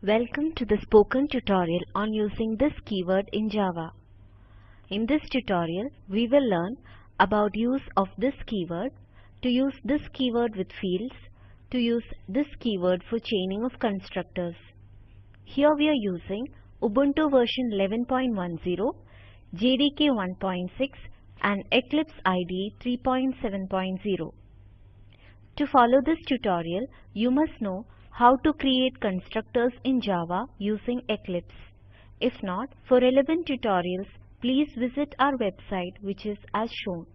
Welcome to the spoken tutorial on using this keyword in Java. In this tutorial, we will learn about use of this keyword, to use this keyword with fields, to use this keyword for chaining of constructors. Here we are using Ubuntu version 11.10, JDK 1.6 and Eclipse IDE 3.7.0. To follow this tutorial, you must know how to create constructors in Java using Eclipse. If not, for relevant tutorials, please visit our website which is as shown.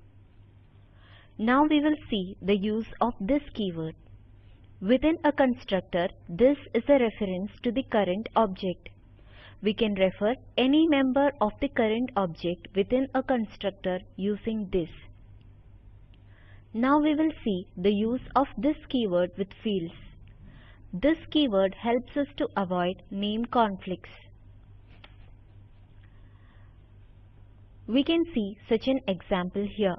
Now we will see the use of this keyword. Within a constructor, this is a reference to the current object. We can refer any member of the current object within a constructor using this. Now we will see the use of this keyword with fields. This keyword helps us to avoid name conflicts. We can see such an example here.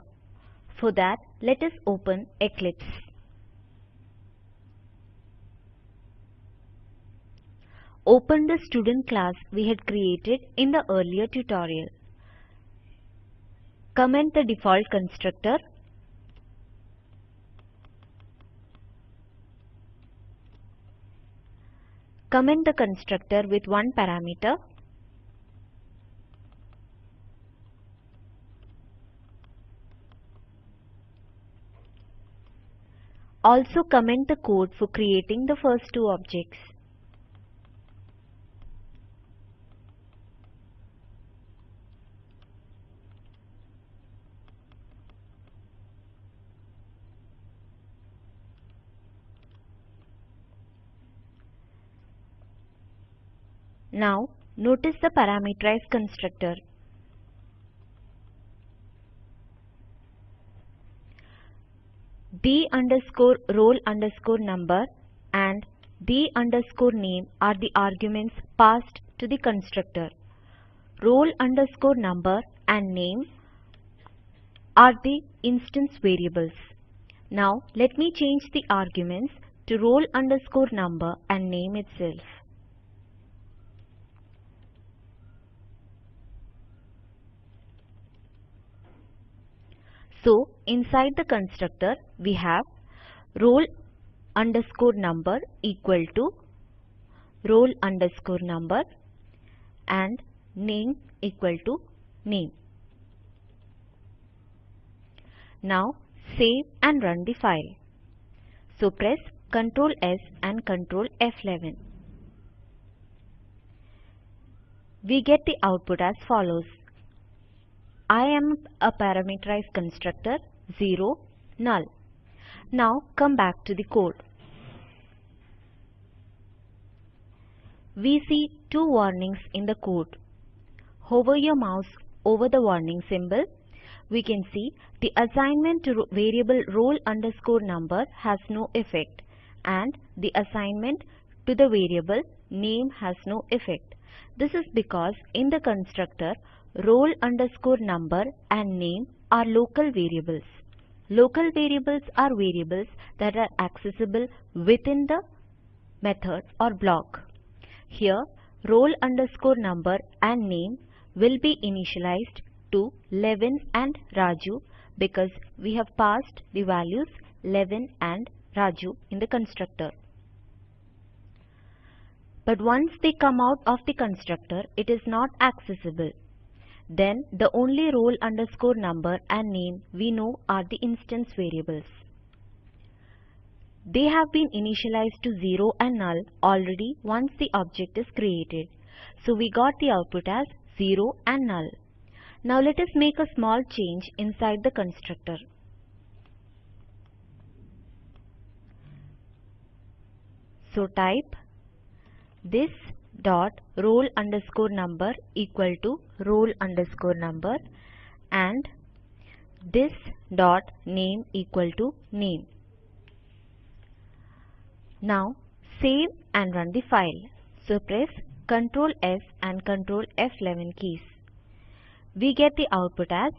For that, let us open Eclipse. Open the student class we had created in the earlier tutorial. Comment the default constructor Comment the constructor with one parameter. Also comment the code for creating the first two objects. Now notice the parameterized constructor. the underscore roll underscore number and the underscore name are the arguments passed to the constructor. Roll underscore number and name are the instance variables. Now let me change the arguments to roll underscore number and name itself. So inside the constructor we have roll underscore number equal to roll underscore number and name equal to name. Now save and run the file. So press Ctrl S and Ctrl F11. We get the output as follows. I am a parameterized constructor 0 null. Now come back to the code. We see two warnings in the code. Hover your mouse over the warning symbol. We can see the assignment to variable roll underscore number has no effect and the assignment to the variable name has no effect. This is because in the constructor roll underscore number and name are local variables. Local variables are variables that are accessible within the method or block. Here roll underscore number and name will be initialized to 11 and Raju because we have passed the values 11 and Raju in the constructor. But once they come out of the constructor, it is not accessible then the only role underscore number and name we know are the instance variables. They have been initialized to 0 and null already once the object is created. So we got the output as 0 and null. Now let us make a small change inside the constructor. So type this dot roll underscore number equal to roll underscore number and this dot name equal to name. Now save and run the file. So press Ctrl S and Ctrl F11 keys. We get the output as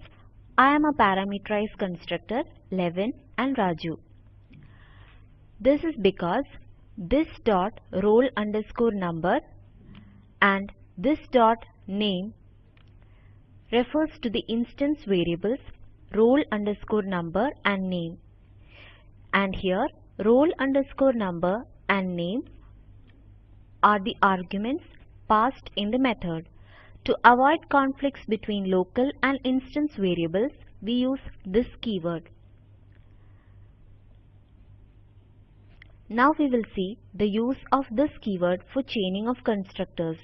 I am a parameterized constructor 11 and Raju. This is because this dot roll underscore number and this dot name refers to the instance variables roll underscore number and name. And here roll underscore number and name are the arguments passed in the method. To avoid conflicts between local and instance variables, we use this keyword. Now we will see the use of this keyword for chaining of constructors.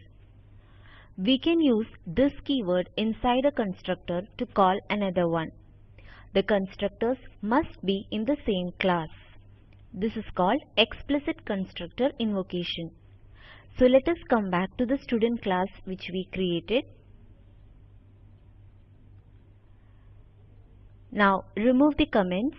We can use this keyword inside a constructor to call another one. The constructors must be in the same class. This is called explicit constructor invocation. So let us come back to the student class which we created. Now remove the comments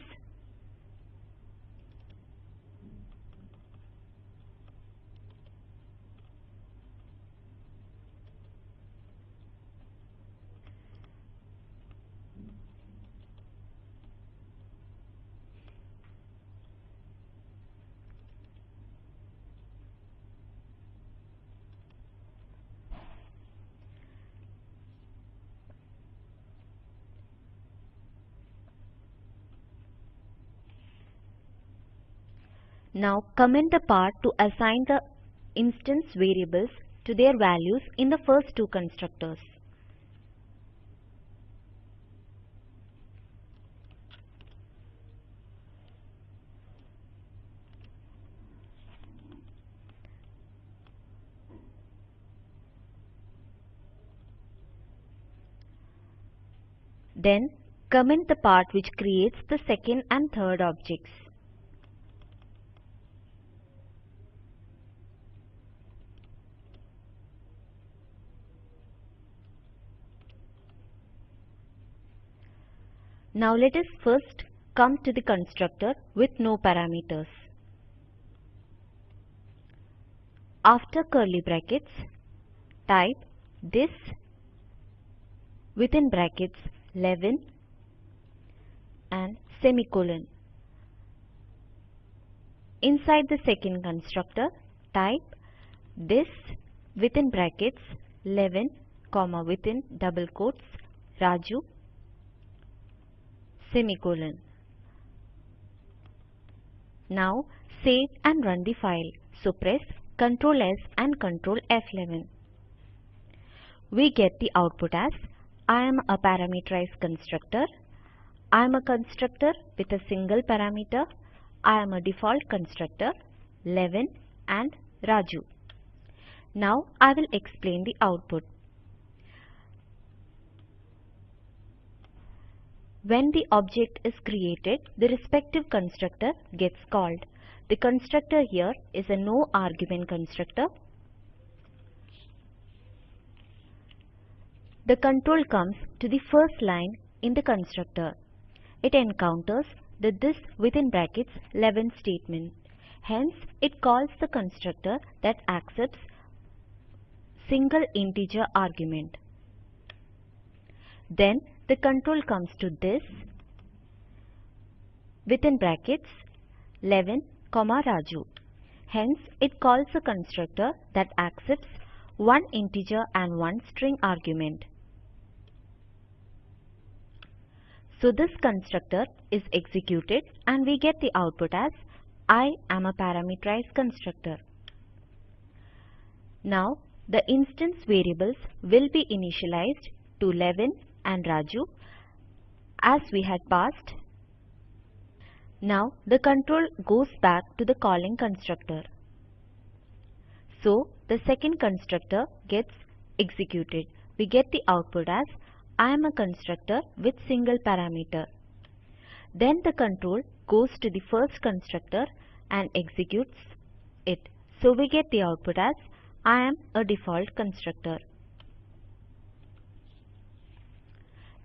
Now comment the part to assign the instance variables to their values in the first two constructors. Then comment the part which creates the second and third objects. Now let us first come to the constructor with no parameters. After curly brackets, type this within brackets 11 and semicolon. Inside the second constructor, type this within brackets 11 comma within double quotes Raju semicolon. Now save and run the file. So press Ctrl S and Ctrl F11. We get the output as I am a parameterized constructor. I am a constructor with a single parameter. I am a default constructor 11 and Raju. Now I will explain the output. When the object is created, the respective constructor gets called. The constructor here is a no argument constructor. The control comes to the first line in the constructor. It encounters the this within brackets 11 statement. Hence, it calls the constructor that accepts single integer argument. Then the control comes to this within brackets 11 comma Raju. Hence, it calls a constructor that accepts one integer and one string argument. So this constructor is executed and we get the output as I am a parameterized constructor. Now the instance variables will be initialized to 11 and Raju as we had passed. Now the control goes back to the calling constructor. So the second constructor gets executed. We get the output as I am a constructor with single parameter. Then the control goes to the first constructor and executes it. So we get the output as I am a default constructor.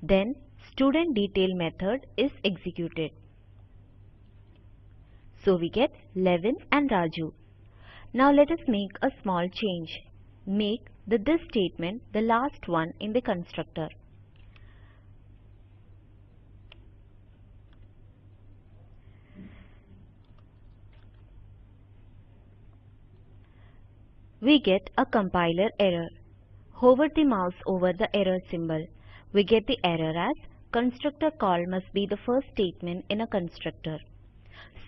Then student detail method is executed. So we get 11 and Raju. Now let us make a small change. Make the this statement the last one in the constructor. we get a compiler error. Hover the mouse over the error symbol. We get the error as constructor call must be the first statement in a constructor.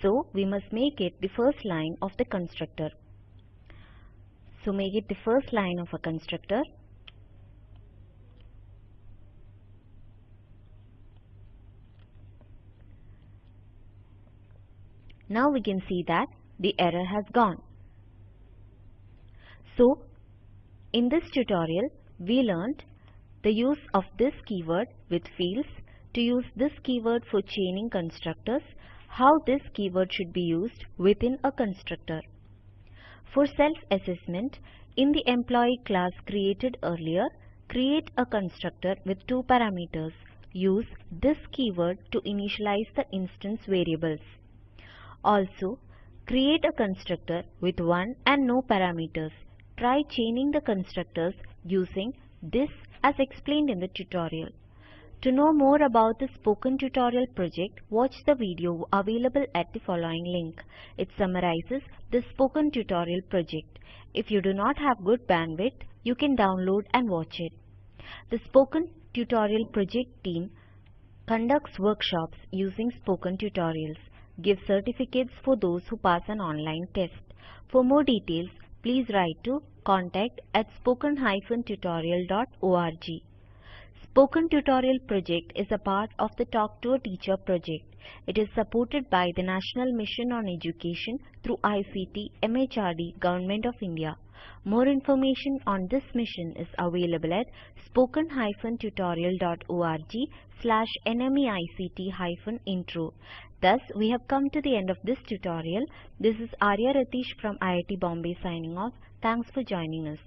So we must make it the first line of the constructor. So make it the first line of a constructor. Now we can see that the error has gone. So, in this tutorial, we learned the use of this keyword with fields, to use this keyword for chaining constructors, how this keyword should be used within a constructor. For self-assessment, in the employee class created earlier, create a constructor with two parameters. Use this keyword to initialize the instance variables. Also, create a constructor with one and no parameters. Try chaining the constructors using this as explained in the tutorial. To know more about the Spoken Tutorial project, watch the video available at the following link. It summarizes the Spoken Tutorial project. If you do not have good bandwidth, you can download and watch it. The Spoken Tutorial project team conducts workshops using Spoken Tutorials, gives certificates for those who pass an online test. For more details, please write to contact at spoken-tutorial.org. Spoken Tutorial project is a part of the Talk to a Teacher project. It is supported by the National Mission on Education through ICT MHRD Government of India. More information on this mission is available at spoken-tutorial.org slash nmeict-intro. Thus, we have come to the end of this tutorial. This is Arya Ratish from IIT Bombay signing off. Thanks for joining us.